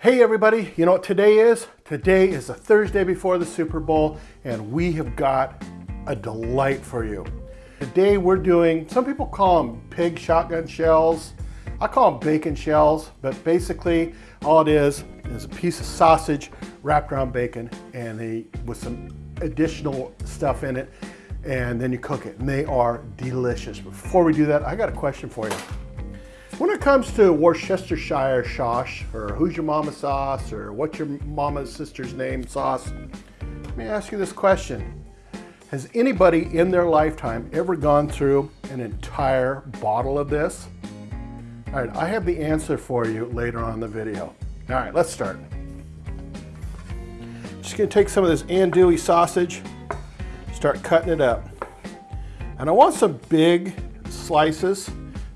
Hey everybody, you know what today is? Today is the Thursday before the Super Bowl and we have got a delight for you. Today we're doing, some people call them pig shotgun shells. I call them bacon shells, but basically all it is is a piece of sausage wrapped around bacon and they, with some additional stuff in it and then you cook it and they are delicious. Before we do that, I got a question for you. When it comes to Worcestershire sauce, or who's your mama sauce, or what's your mama's sister's name sauce, let me ask you this question. Has anybody in their lifetime ever gone through an entire bottle of this? All right, I have the answer for you later on in the video. All right, let's start. Just gonna take some of this andouille sausage, start cutting it up. And I want some big slices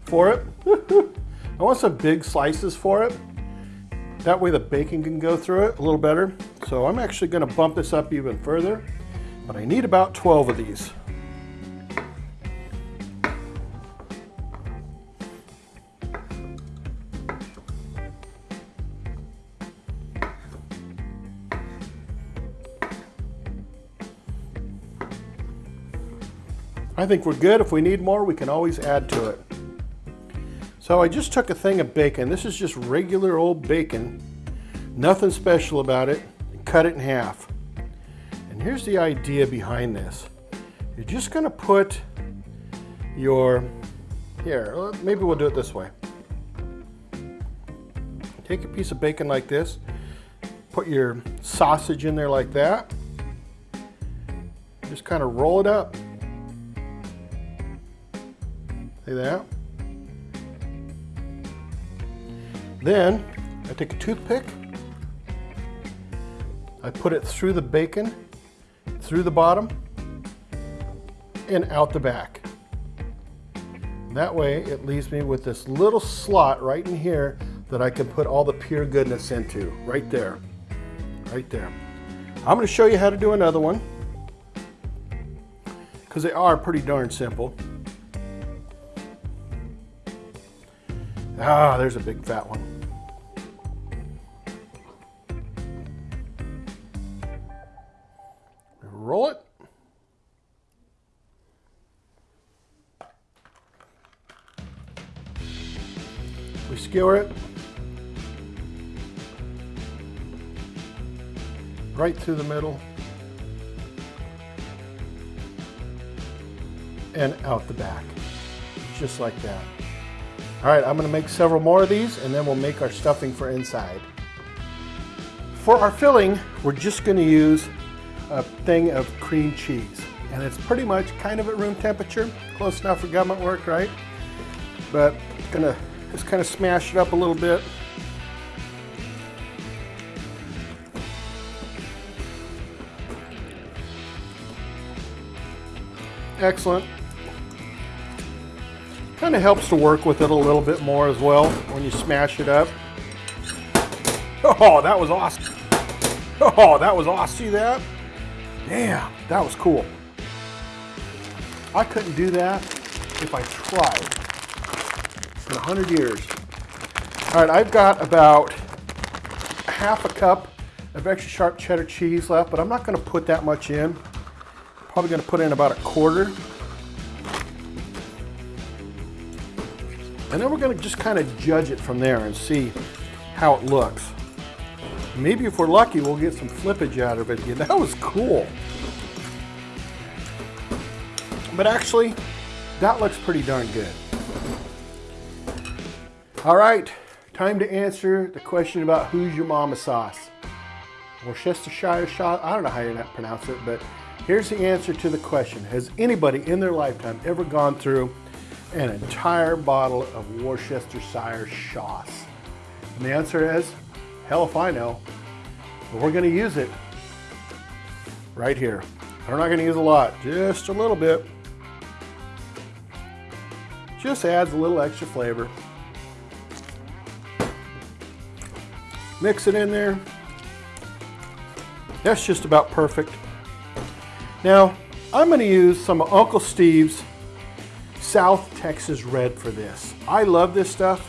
for it. I want some big slices for it. That way the bacon can go through it a little better. So I'm actually gonna bump this up even further, but I need about 12 of these. I think we're good. If we need more, we can always add to it. So I just took a thing of bacon. This is just regular old bacon. Nothing special about it. Cut it in half. And here's the idea behind this. You're just gonna put your, here, maybe we'll do it this way. Take a piece of bacon like this, put your sausage in there like that. Just kind of roll it up. See that? Then I take a toothpick, I put it through the bacon, through the bottom, and out the back. That way it leaves me with this little slot right in here that I can put all the pure goodness into, right there, right there. I'm gonna show you how to do another one because they are pretty darn simple. Ah, there's a big fat one. Skewer it right through the middle and out the back, just like that. All right, I'm gonna make several more of these and then we'll make our stuffing for inside. For our filling, we're just gonna use a thing of cream cheese. And it's pretty much kind of at room temperature, close enough for government work, right? But gonna just kind of smash it up a little bit. Excellent. Kind of helps to work with it a little bit more as well when you smash it up. Oh, that was awesome. Oh, that was awesome. See that? Damn, that was cool. I couldn't do that if I tried in a hundred years. All right, I've got about half a cup of extra sharp cheddar cheese left, but I'm not gonna put that much in. Probably gonna put in about a quarter. And then we're gonna just kind of judge it from there and see how it looks. Maybe if we're lucky, we'll get some flippage out of it. Yeah, that was cool. But actually, that looks pretty darn good. All right, time to answer the question about who's your mama sauce. Worcestershire sauce, I don't know how you pronounce it, but here's the answer to the question. Has anybody in their lifetime ever gone through an entire bottle of Worcestershire sauce? And the answer is, hell if I know. But we're gonna use it right here. We're not gonna use a lot, just a little bit. Just adds a little extra flavor. Mix it in there. That's just about perfect. Now, I'm gonna use some of Uncle Steve's South Texas Red for this. I love this stuff.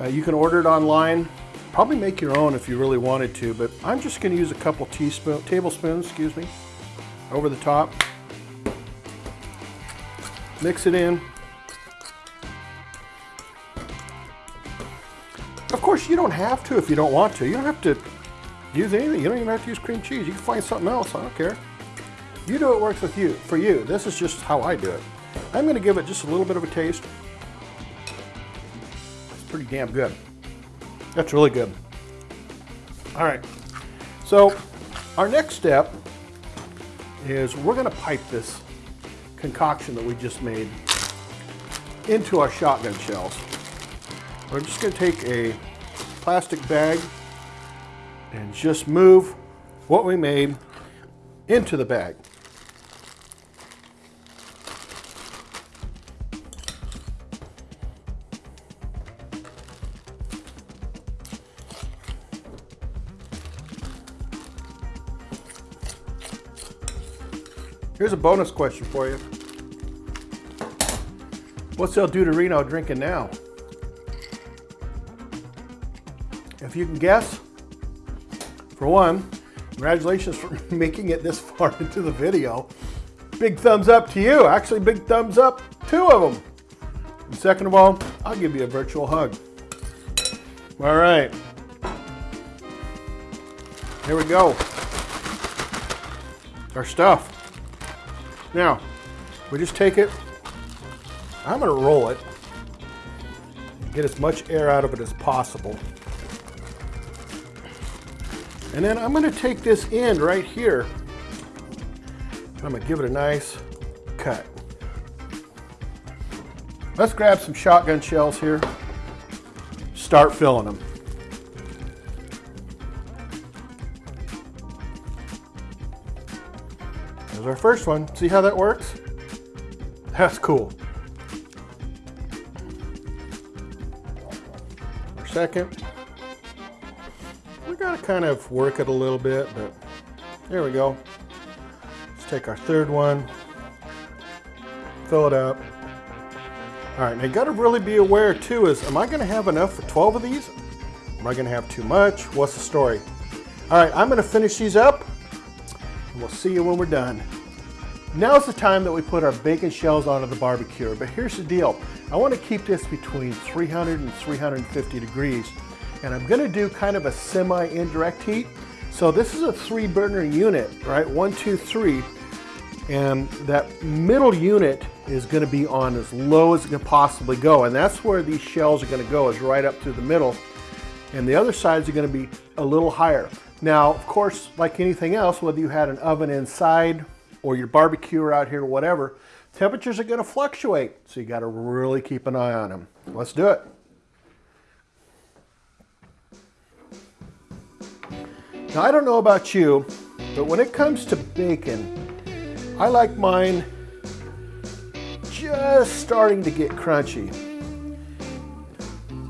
Uh, you can order it online. Probably make your own if you really wanted to, but I'm just gonna use a couple teaspoon, tablespoons, excuse me, over the top. Mix it in. Course, you don't have to if you don't want to. You don't have to use anything. You don't even have to use cream cheese. You can find something else. I don't care. You do what works with you, for you. This is just how I do it. I'm going to give it just a little bit of a taste. It's pretty damn good. That's really good. All right. So our next step is we're going to pipe this concoction that we just made into our shotgun shells. We're just going to take a plastic bag and just move what we made into the bag. Here's a bonus question for you. What's El Duderino drinking now? If you can guess, for one, congratulations for making it this far into the video. Big thumbs up to you. Actually, big thumbs up, two of them. And second of all, I'll give you a virtual hug. All right. Here we go. Our stuff. Now, we just take it, I'm gonna roll it, get as much air out of it as possible. And then I'm gonna take this end right here, I'm gonna give it a nice cut. Let's grab some shotgun shells here, start filling them. There's our first one. See how that works? That's cool. Our second. We gotta kind of work it a little bit, but there we go. Let's take our third one, fill it up. All right, now you gotta really be aware too is, am I gonna have enough for 12 of these? Am I gonna have too much? What's the story? All right, I'm gonna finish these up and We'll see you when we're done. Now's the time that we put our bacon shells onto the barbecue, but here's the deal. I want to keep this between 300 and 350 degrees, and I'm going to do kind of a semi-indirect heat. So this is a three burner unit, right? One, two, three. And that middle unit is going to be on as low as it can possibly go. And that's where these shells are going to go is right up through the middle. And the other sides are going to be a little higher. Now, of course, like anything else, whether you had an oven inside or your barbecue out here, whatever, temperatures are going to fluctuate. So you got to really keep an eye on them. Let's do it. Now, I don't know about you, but when it comes to bacon, I like mine just starting to get crunchy.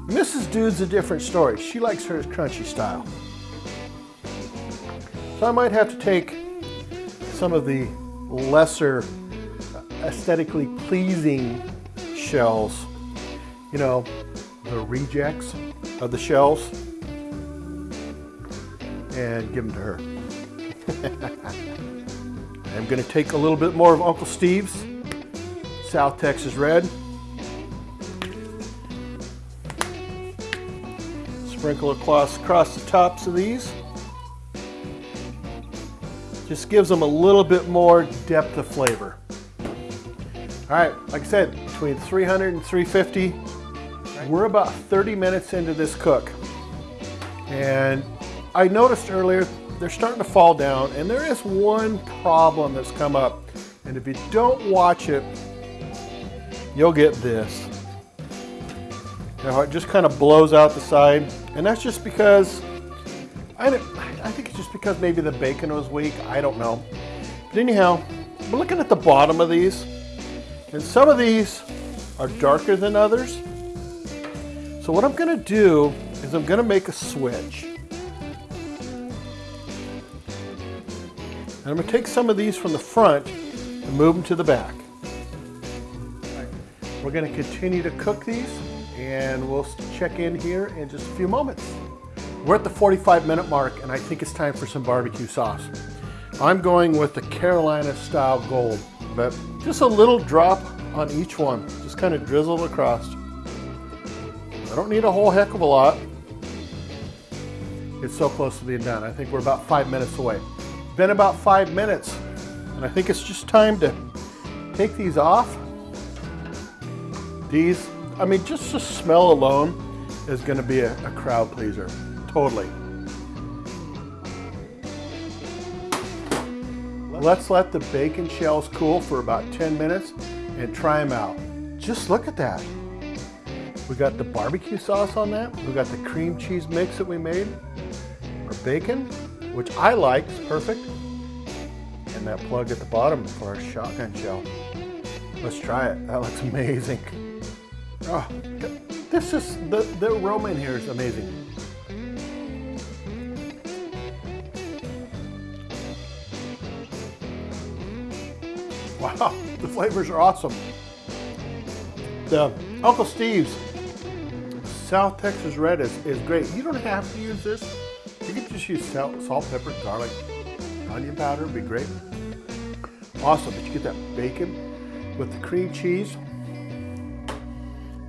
Mrs. Dude's a different story. She likes hers crunchy style. So I might have to take some of the lesser uh, aesthetically pleasing shells, you know, the rejects of the shells, and give them to her. I'm going to take a little bit more of Uncle Steve's South Texas Red. Sprinkle across, across the tops of these. Just gives them a little bit more depth of flavor. All right, like I said, between 300 and 350, we're about 30 minutes into this cook. And I noticed earlier, they're starting to fall down, and there is one problem that's come up. And if you don't watch it, you'll get this. Now it just kind of blows out the side, and that's just because I, I think it's just because maybe the bacon was weak. I don't know. But anyhow, we're looking at the bottom of these. And some of these are darker than others. So what I'm going to do is I'm going to make a switch. And I'm going to take some of these from the front and move them to the back. We're going to continue to cook these and we'll check in here in just a few moments. We're at the 45 minute mark and I think it's time for some barbecue sauce. I'm going with the Carolina style gold, but just a little drop on each one. Just kind of drizzle it across. I don't need a whole heck of a lot. It's so close to being done. I think we're about five minutes away. Been about five minutes, and I think it's just time to take these off. These, I mean, just the smell alone is gonna be a, a crowd pleaser, totally. Let's let the bacon shells cool for about 10 minutes and try them out. Just look at that. We got the barbecue sauce on that. We got the cream cheese mix that we made. Our bacon, which I like, is perfect. And that plug at the bottom for our shotgun shell. Let's try it. That looks amazing. Oh, this is, the, the aroma in here is amazing. Wow, the flavors are awesome. The Uncle Steve's South Texas Red is, is great. You don't have to use this. Salt, salt, pepper, garlic, onion powder, would be great. Awesome, but you get that bacon with the cream cheese,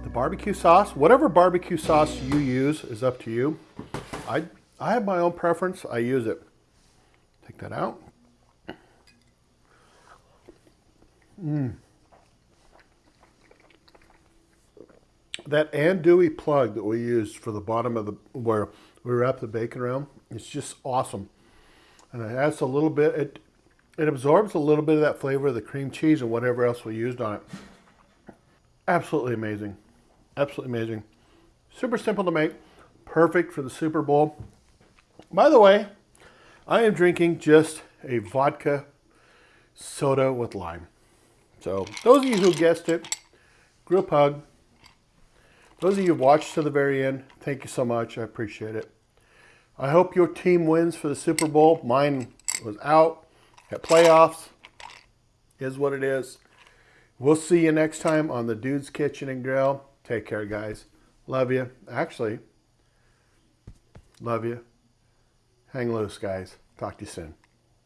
the barbecue sauce, whatever barbecue sauce you use is up to you. I, I have my own preference, I use it. Take that out. Mm. That andouille plug that we used for the bottom of the, where we wrap the bacon around, it's just awesome. And it adds a little bit, it, it absorbs a little bit of that flavor of the cream cheese and whatever else we used on it. Absolutely amazing. Absolutely amazing. Super simple to make. Perfect for the Super Bowl. By the way, I am drinking just a vodka soda with lime. So those of you who guessed it, group hug. Those of you who watched to the very end, thank you so much. I appreciate it. I hope your team wins for the Super Bowl. Mine was out at playoffs. Is what it is. We'll see you next time on the Dude's Kitchen and Grill. Take care, guys. Love you. Actually, love you. Hang loose, guys. Talk to you soon.